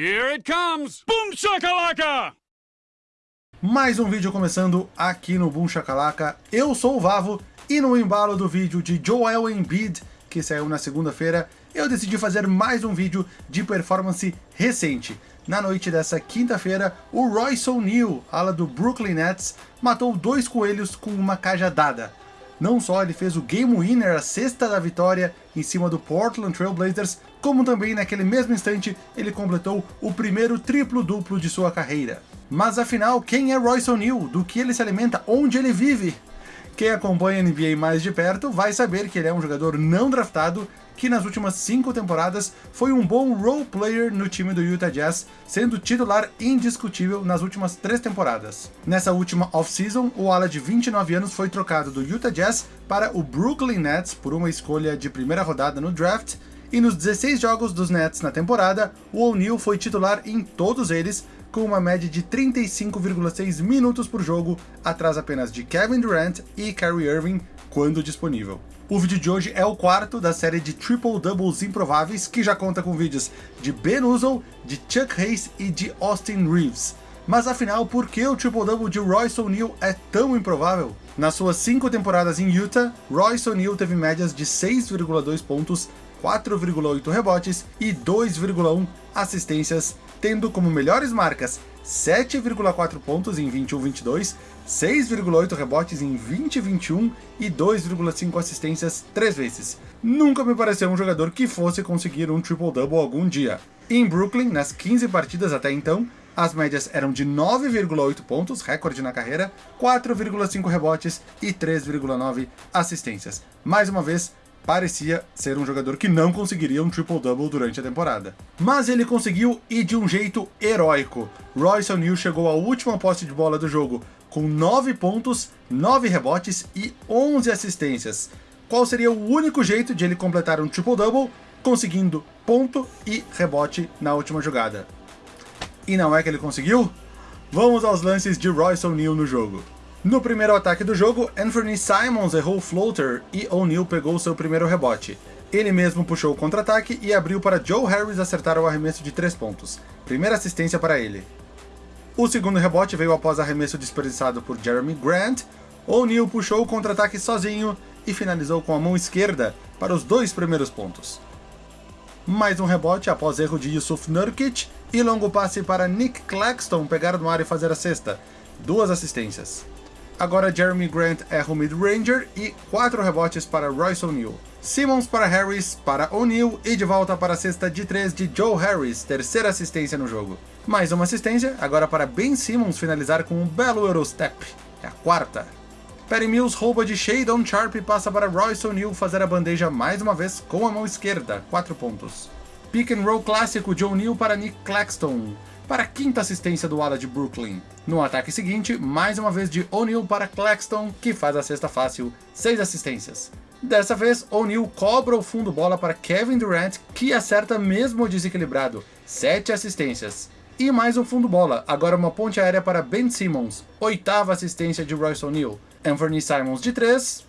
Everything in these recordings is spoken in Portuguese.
Here it comes! Boom shakalaka! Mais um vídeo começando aqui no Boom Shakalaka. Eu sou o Vavo e no embalo do vídeo de Joel Embiid, que saiu na segunda-feira, eu decidi fazer mais um vídeo de performance recente. Na noite dessa quinta-feira, o Royce O'Neal, ala do Brooklyn Nets, matou dois coelhos com uma cajadada. Não só ele fez o Game Winner, a sexta da vitória, em cima do Portland Trail Blazers, como também naquele mesmo instante ele completou o primeiro triplo-duplo de sua carreira. Mas afinal, quem é Royce O'Neal? Do que ele se alimenta? Onde ele vive? Quem acompanha a NBA mais de perto vai saber que ele é um jogador não draftado que nas últimas cinco temporadas foi um bom role player no time do Utah Jazz, sendo titular indiscutível nas últimas três temporadas. Nessa última off-season, o ala de 29 anos foi trocado do Utah Jazz para o Brooklyn Nets por uma escolha de primeira rodada no draft, e nos 16 jogos dos Nets na temporada, o O'Neal foi titular em todos eles, com uma média de 35,6 minutos por jogo, atrás apenas de Kevin Durant e Kyrie Irving, quando disponível. O vídeo de hoje é o quarto da série de Triple Doubles improváveis, que já conta com vídeos de Ben Uzzle, de Chuck Hayes e de Austin Reeves. Mas afinal, por que o Triple Double de Royce O'Neal é tão improvável? Nas suas cinco temporadas em Utah, Royce O'Neal teve médias de 6,2 pontos, 4,8 rebotes e 2,1 assistências, tendo como melhores marcas 7,4 pontos em 21-22, 6,8 rebotes em 20-21 e 2,5 assistências três vezes. Nunca me pareceu um jogador que fosse conseguir um triple-double algum dia. Em Brooklyn, nas 15 partidas até então, as médias eram de 9,8 pontos, recorde na carreira, 4,5 rebotes e 3,9 assistências. Mais uma vez, parecia ser um jogador que não conseguiria um triple-double durante a temporada. Mas ele conseguiu e de um jeito heróico. Royce O'Neal chegou à última posse de bola do jogo com 9 pontos, 9 rebotes e 11 assistências. Qual seria o único jeito de ele completar um triple-double? Conseguindo ponto e rebote na última jogada. E não é que ele conseguiu? Vamos aos lances de Royce O'Neal no jogo. No primeiro ataque do jogo, Anthony Simons errou o floater e O'Neal pegou seu primeiro rebote. Ele mesmo puxou o contra-ataque e abriu para Joe Harris acertar o arremesso de 3 pontos. Primeira assistência para ele. O segundo rebote veio após arremesso desperdiçado por Jeremy Grant. O'Neal puxou o contra-ataque sozinho e finalizou com a mão esquerda para os dois primeiros pontos. Mais um rebote após erro de Yusuf Nurkic e longo passe para Nick Claxton pegar no ar e fazer a cesta. Duas assistências. Agora Jeremy Grant erra o mid-ranger e 4 rebotes para Royce O'Neal. Simmons para Harris, para O'Neal e de volta para a cesta de 3 de Joe Harris, terceira assistência no jogo. Mais uma assistência, agora para Ben Simmons finalizar com um belo Eurostep, é a quarta. Perry Mills rouba de Shadon Sharp e passa para Royce O'Neal fazer a bandeja mais uma vez com a mão esquerda, 4 pontos. Pick and roll clássico de O'Neal para Nick Claxton, para a quinta assistência do ala de Brooklyn. No ataque seguinte, mais uma vez de O'Neal para Claxton, que faz a cesta fácil, 6 assistências. Dessa vez, O'Neal cobra o fundo bola para Kevin Durant, que acerta mesmo desequilibrado, 7 assistências. E mais um fundo bola, agora uma ponte aérea para Ben Simmons, oitava assistência de Royce O'Neal. Anthony Simons de 3,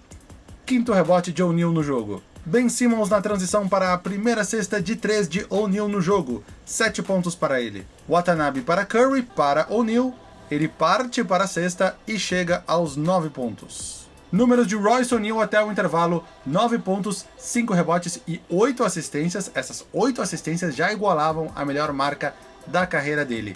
quinto rebote de O'Neal no jogo. Ben Simmons na transição para a primeira cesta de 3 de O'Neal no jogo, 7 pontos para ele. Watanabe para Curry, para O'Neal, ele parte para a cesta e chega aos 9 pontos. Números de Royce O'Neal até o intervalo, 9 pontos, 5 rebotes e 8 assistências. Essas 8 assistências já igualavam a melhor marca da carreira dele.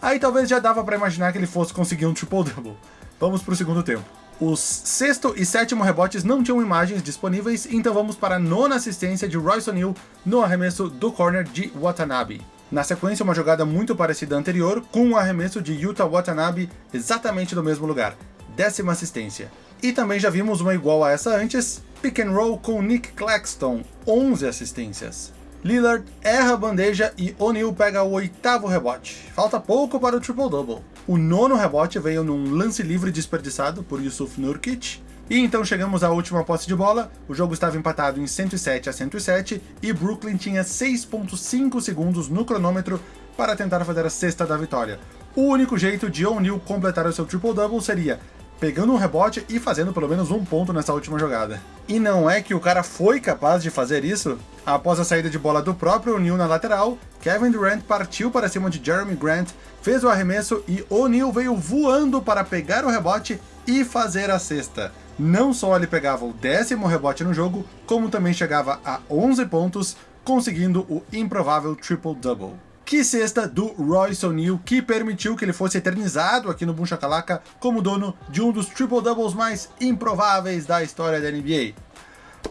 Aí talvez já dava para imaginar que ele fosse conseguir um triple-double. Vamos para o segundo tempo. Os sexto e sétimo rebotes não tinham imagens disponíveis, então vamos para a nona assistência de Royce O'Neal no arremesso do corner de Watanabe. Na sequência, uma jogada muito parecida à anterior, com um arremesso de Yuta Watanabe exatamente do mesmo lugar, décima assistência. E também já vimos uma igual a essa antes, pick and roll com Nick Claxton, 11 assistências. Lillard erra a bandeja e O'Neal pega o oitavo rebote. Falta pouco para o triple-double. O nono rebote veio num lance livre desperdiçado por Yusuf Nurkic. E então chegamos à última posse de bola, o jogo estava empatado em 107 a 107 e Brooklyn tinha 6.5 segundos no cronômetro para tentar fazer a sexta da vitória. O único jeito de O'Neal completar o seu triple-double seria pegando um rebote e fazendo pelo menos um ponto nessa última jogada. E não é que o cara foi capaz de fazer isso? Após a saída de bola do próprio O'Neal na lateral, Kevin Durant partiu para cima de Jeremy Grant, fez o arremesso e O'Neal veio voando para pegar o rebote e fazer a cesta. Não só ele pegava o décimo rebote no jogo, como também chegava a 11 pontos, conseguindo o improvável triple-double. Que cesta do Royce O'Neal, que permitiu que ele fosse eternizado aqui no Boom Shakalaka como dono de um dos triple-doubles mais improváveis da história da NBA.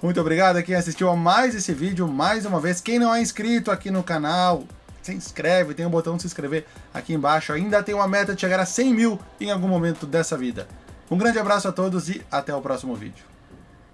Muito obrigado a quem assistiu a mais esse vídeo, mais uma vez. Quem não é inscrito aqui no canal, se inscreve, tem o um botão de se inscrever aqui embaixo. Ainda tem uma meta de chegar a 100 mil em algum momento dessa vida. Um grande abraço a todos e até o próximo vídeo.